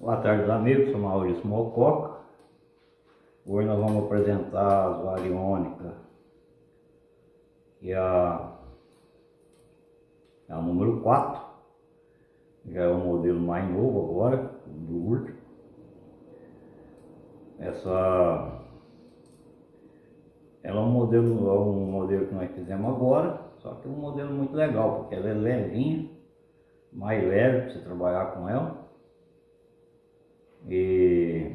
Boa tarde amigos, sou Maurício Mococa. Hoje nós vamos apresentar as variônicas. E a, é a número 4 já é o modelo mais novo agora, do último essa ela é um modelo, é um modelo que nós fizemos agora só que é um modelo muito legal porque ela é levinha mais leve para você trabalhar com ela e,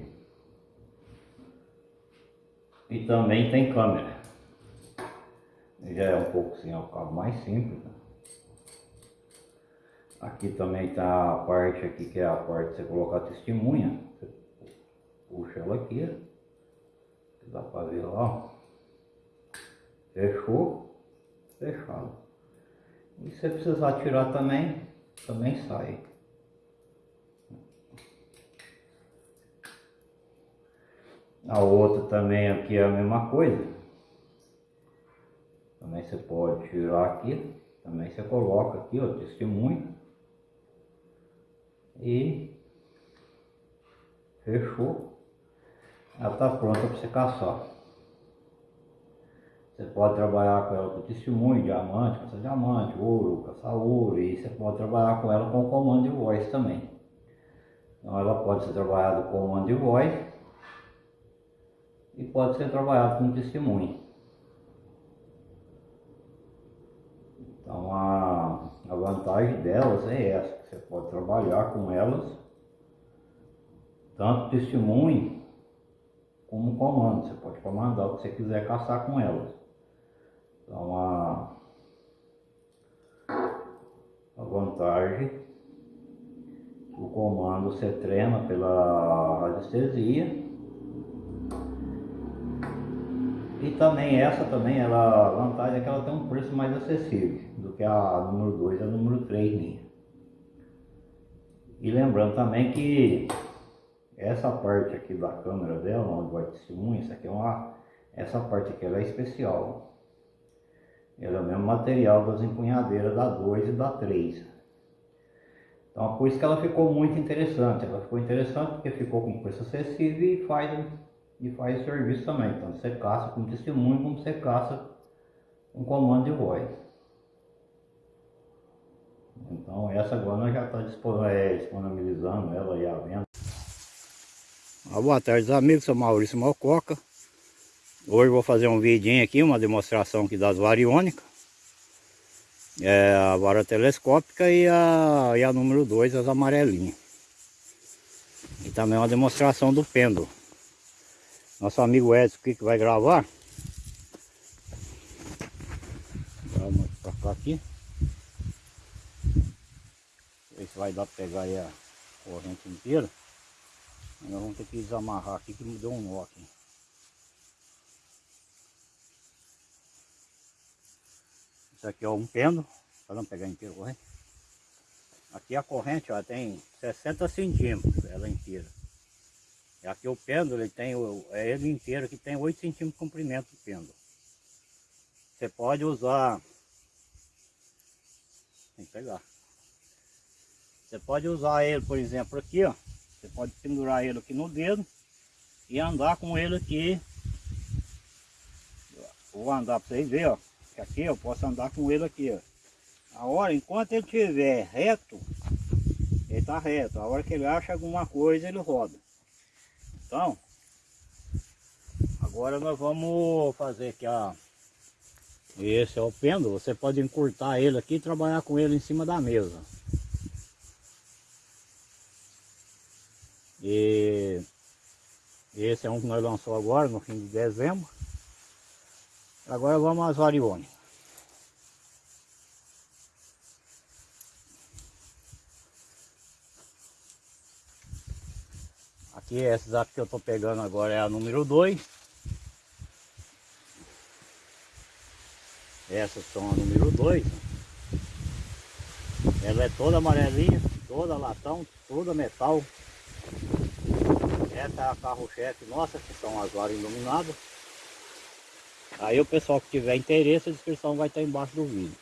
e também tem câmera. Já é um pouco assim, é o cabo mais simples. Né? Aqui também tá a parte aqui que é a parte de você colocar a testemunha. Você puxa ela aqui. Dá para ver lá. Fechou. Fechado. E se precisar tirar também, também sai. A outra também aqui é a mesma coisa. Também você pode tirar aqui. Também você coloca aqui, ó, testemunho. E fechou. Ela está pronta para você caçar. Você pode trabalhar com ela com testemunho, diamante, caçar diamante, ouro, caçar ouro. E você pode trabalhar com ela com comando de voz também. Então ela pode ser trabalhada com comando de voz e pode ser trabalhado com testemunho. Então a, a vantagem delas é essa, você pode trabalhar com elas, tanto testemunho como comando, você pode comandar o que você quiser caçar com elas. Então a, a vantagem, o comando você treina pela radiestesia E também essa também, ela, a vantagem é que ela tem um preço mais acessível do que a número 2 e a número 3 minha. E lembrando também que essa parte aqui da câmera dela, onde vai testemunha, isso aqui é uma, essa parte aqui ela é especial. Ela é o mesmo material das empunhadeiras da 2 e da 3. Então por isso que ela ficou muito interessante. Ela ficou interessante porque ficou com preço acessível e faz e faz o serviço também. Então você caça com testemunho como você caça um comando de voz. Então essa agora nós já está é, disponibilizando ela e a venda. Ah, boa tarde amigos, sou Maurício Malcoca. Hoje vou fazer um vidinho aqui, uma demonstração aqui das variônicas. É a vara telescópica e a, e a número 2, as amarelinhas. E também uma demonstração do pêndulo. Nosso amigo Edson que vai gravar. Vamos pra cá aqui. Ver se vai dar pra pegar aí a corrente inteira. Nós vamos ter que desamarrar aqui que me deu um nó aqui. Isso aqui é um pêndulo. Para não pegar inteiro corrente. Aqui a corrente ó, tem 60 centímetros, ela inteira. E aqui o pêndulo, ele tem, é ele inteiro que tem 8 centímetros de comprimento o pêndulo. Você pode usar, tem que pegar. Você pode usar ele, por exemplo, aqui, ó. Você pode pendurar ele aqui no dedo e andar com ele aqui. Vou andar para vocês verem, ó. Que aqui eu posso andar com ele aqui, ó. A hora, enquanto ele estiver reto, ele está reto. A hora que ele acha alguma coisa, ele roda. Então, agora nós vamos fazer aqui. Esse é o pêndulo, você pode encurtar ele aqui e trabalhar com ele em cima da mesa. E esse é um que nós lançamos agora, no fim de dezembro. Agora vamos às variônicas. Aqui, essa que eu estou pegando agora é a número 2. Essas são a número 2. Ela é toda amarelinha, toda latão, toda metal. Essa é a carro-chefe nossa, que são as varas iluminadas. Aí o pessoal que tiver interesse, a descrição vai estar embaixo do vídeo.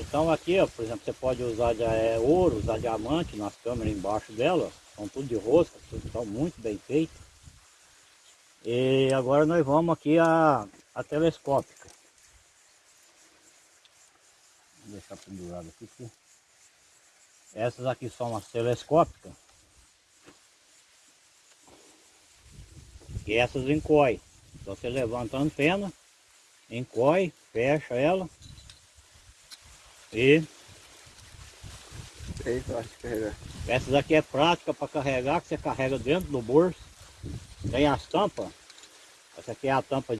Então aqui, ó, por exemplo, você pode usar de, é, ouro, usar diamante nas câmeras embaixo dela. São tudo de rosca, tudo estão muito bem feito. E agora nós vamos aqui a, a telescópica. Vou deixar pendurado aqui. Essas aqui são as telescópicas. E essas encoy. Então você levanta a antena, encoy, fecha ela e Fácil de carregar. essas aqui é prática para carregar, que você carrega dentro do bolso. Tem as tampas. Essa aqui é a tampa